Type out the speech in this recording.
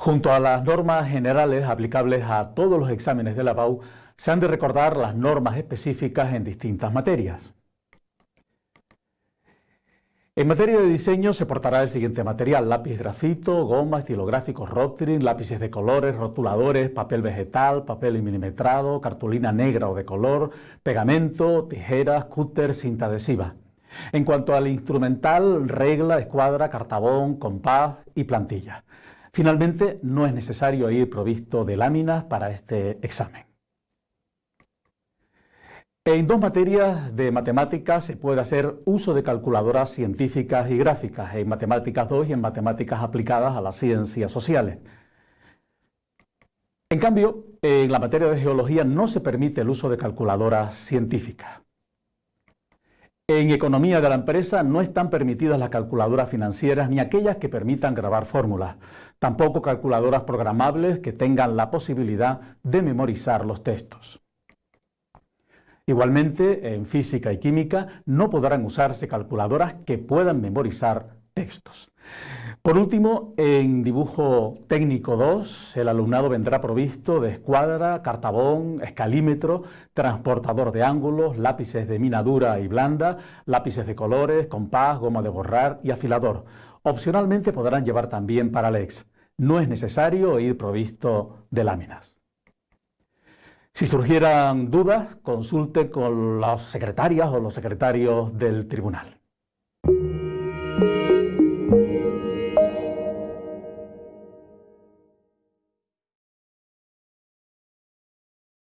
Junto a las normas generales aplicables a todos los exámenes de la PAU, se han de recordar las normas específicas en distintas materias. En materia de diseño se portará el siguiente material, lápiz grafito, goma, estilográficos Rotring, lápices de colores, rotuladores, papel vegetal, papel milimetrado, cartulina negra o de color, pegamento, tijeras, cúter, cinta adhesiva. En cuanto al instrumental, regla, escuadra, cartabón, compás y plantilla. Finalmente, no es necesario ir provisto de láminas para este examen. En dos materias de matemáticas se puede hacer uso de calculadoras científicas y gráficas, en Matemáticas 2 y en Matemáticas aplicadas a las ciencias sociales. En cambio, en la materia de geología no se permite el uso de calculadoras científicas. En economía de la empresa no están permitidas las calculadoras financieras ni aquellas que permitan grabar fórmulas, tampoco calculadoras programables que tengan la posibilidad de memorizar los textos. Igualmente, en física y química no podrán usarse calculadoras que puedan memorizar textos. Por último, en dibujo técnico 2, el alumnado vendrá provisto de escuadra, cartabón, escalímetro, transportador de ángulos, lápices de mina dura y blanda, lápices de colores, compás, goma de borrar y afilador. Opcionalmente podrán llevar también paralex. No es necesario ir provisto de láminas. Si surgieran dudas, consulte con las secretarias o los secretarios del tribunal.